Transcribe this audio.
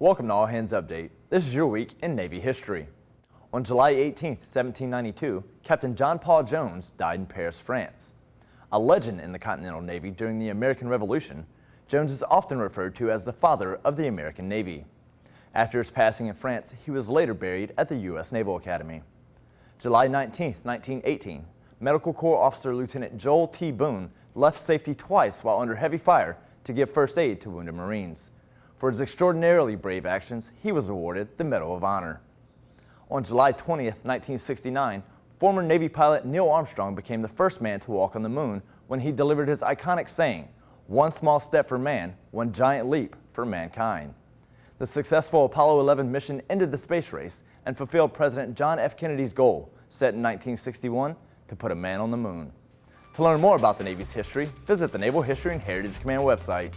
Welcome to All Hands Update. This is your week in Navy history. On July 18, 1792, Captain John Paul Jones died in Paris, France. A legend in the Continental Navy during the American Revolution, Jones is often referred to as the father of the American Navy. After his passing in France, he was later buried at the U.S. Naval Academy. July 19, 1918, Medical Corps Officer Lieutenant Joel T. Boone left safety twice while under heavy fire to give first aid to wounded Marines. For his extraordinarily brave actions, he was awarded the Medal of Honor. On July 20, 1969, former Navy pilot Neil Armstrong became the first man to walk on the moon when he delivered his iconic saying, one small step for man, one giant leap for mankind. The successful Apollo 11 mission ended the space race and fulfilled President John F. Kennedy's goal, set in 1961, to put a man on the moon. To learn more about the Navy's history, visit the Naval History and Heritage Command website.